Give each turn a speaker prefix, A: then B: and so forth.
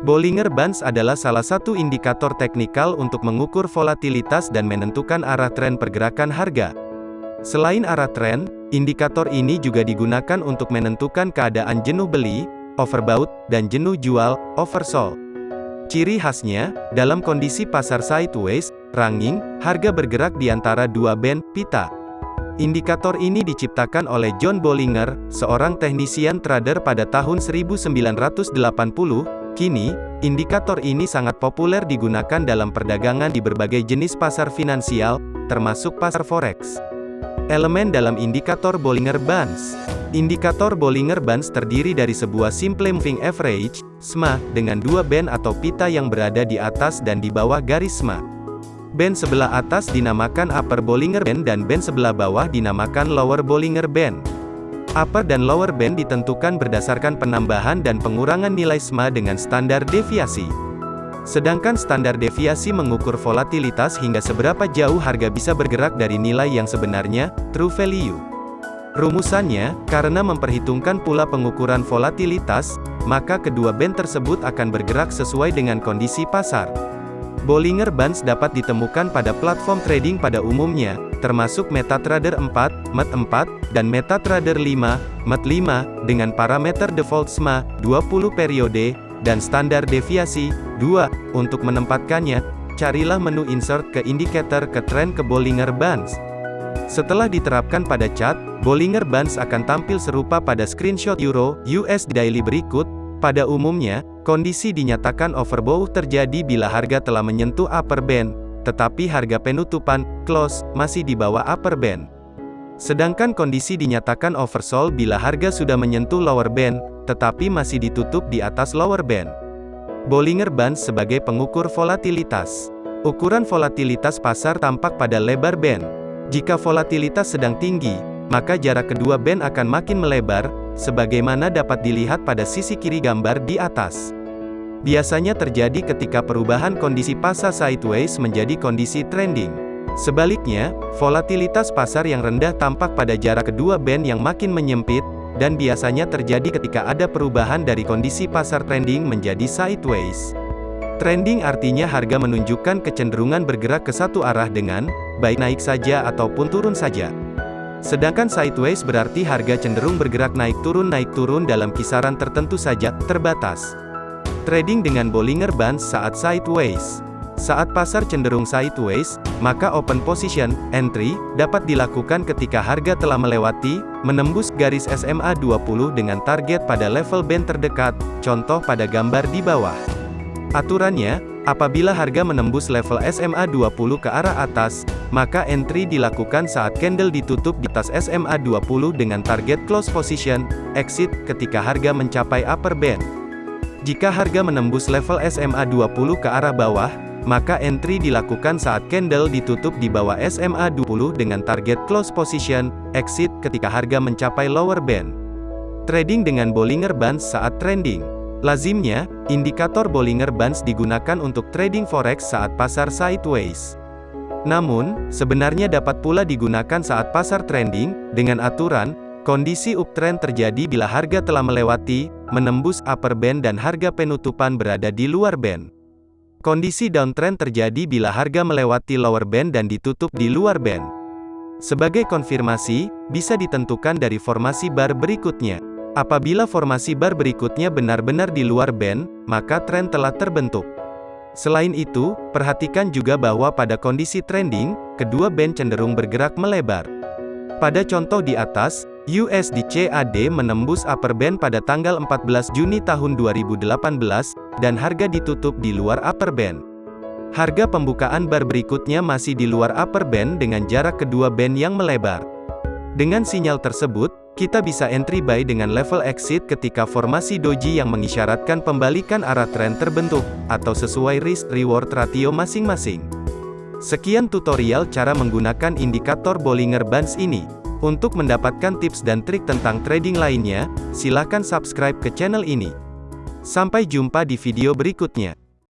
A: Bollinger Bands adalah salah satu indikator teknikal untuk mengukur volatilitas dan menentukan arah tren pergerakan harga. Selain arah tren, indikator ini juga digunakan untuk menentukan keadaan jenuh beli, overbought, dan jenuh jual, oversold. Ciri khasnya, dalam kondisi pasar sideways, ranging, harga bergerak di antara dua band, pita. Indikator ini diciptakan oleh John Bollinger, seorang teknisian trader pada tahun 1980, Kini, indikator ini sangat populer digunakan dalam perdagangan di berbagai jenis pasar finansial, termasuk pasar forex. Elemen dalam indikator Bollinger Bands Indikator Bollinger Bands terdiri dari sebuah simple moving average, SMA, dengan dua band atau pita yang berada di atas dan di bawah garis SMA. Band sebelah atas dinamakan upper Bollinger Band dan band sebelah bawah dinamakan lower Bollinger Band. Upper dan lower band ditentukan berdasarkan penambahan dan pengurangan nilai SMA dengan standar deviasi. Sedangkan standar deviasi mengukur volatilitas hingga seberapa jauh harga bisa bergerak dari nilai yang sebenarnya, true value. Rumusannya, karena memperhitungkan pula pengukuran volatilitas, maka kedua band tersebut akan bergerak sesuai dengan kondisi pasar. Bollinger Bands dapat ditemukan pada platform trading pada umumnya, termasuk MetaTrader 4, MET4, dan MetaTrader 5, MET5, dengan parameter default SMA, 20 periode, dan standar deviasi, 2. Untuk menempatkannya, carilah menu Insert ke indikator ke trend ke Bollinger Bands. Setelah diterapkan pada chart, Bollinger Bands akan tampil serupa pada screenshot Euro, US Daily berikut, pada umumnya, kondisi dinyatakan overbought terjadi bila harga telah menyentuh upper band, tetapi harga penutupan, close, masih di bawah upper band. Sedangkan kondisi dinyatakan oversold bila harga sudah menyentuh lower band, tetapi masih ditutup di atas lower band. Bollinger Bands sebagai pengukur volatilitas. Ukuran volatilitas pasar tampak pada lebar band. Jika volatilitas sedang tinggi, maka jarak kedua band akan makin melebar, sebagaimana dapat dilihat pada sisi kiri gambar di atas biasanya terjadi ketika perubahan kondisi pasar sideways menjadi kondisi trending. Sebaliknya, volatilitas pasar yang rendah tampak pada jarak kedua band yang makin menyempit, dan biasanya terjadi ketika ada perubahan dari kondisi pasar trending menjadi sideways. Trending artinya harga menunjukkan kecenderungan bergerak ke satu arah dengan, baik naik saja ataupun turun saja. Sedangkan sideways berarti harga cenderung bergerak naik turun naik turun dalam kisaran tertentu saja, terbatas. Trading dengan Bollinger Bands saat sideways. Saat pasar cenderung sideways, maka open position, entry, dapat dilakukan ketika harga telah melewati, menembus garis SMA 20 dengan target pada level band terdekat, contoh pada gambar di bawah. Aturannya, apabila harga menembus level SMA 20 ke arah atas, maka entry dilakukan saat candle ditutup di atas SMA 20 dengan target close position, exit ketika harga mencapai upper band. Jika harga menembus level SMA 20 ke arah bawah, maka entry dilakukan saat candle ditutup di bawah SMA 20 dengan target close position, exit ketika harga mencapai lower band. Trading dengan Bollinger Bands saat trending. Lazimnya, indikator Bollinger Bands digunakan untuk trading forex saat pasar sideways. Namun, sebenarnya dapat pula digunakan saat pasar trending, dengan aturan, Kondisi uptrend terjadi bila harga telah melewati, menembus upper band dan harga penutupan berada di luar band. Kondisi downtrend terjadi bila harga melewati lower band dan ditutup di luar band. Sebagai konfirmasi, bisa ditentukan dari formasi bar berikutnya. Apabila formasi bar berikutnya benar-benar di luar band, maka tren telah terbentuk. Selain itu, perhatikan juga bahwa pada kondisi trending, kedua band cenderung bergerak melebar. Pada contoh di atas, USD CAD menembus upper band pada tanggal 14 Juni tahun 2018, dan harga ditutup di luar upper band. Harga pembukaan bar berikutnya masih di luar upper band dengan jarak kedua band yang melebar. Dengan sinyal tersebut, kita bisa entry buy dengan level exit ketika formasi doji yang mengisyaratkan pembalikan arah tren terbentuk, atau sesuai risk-reward ratio masing-masing. Sekian tutorial cara menggunakan indikator Bollinger Bands ini. Untuk mendapatkan tips dan trik tentang trading lainnya, silakan subscribe ke channel ini. Sampai jumpa di video berikutnya.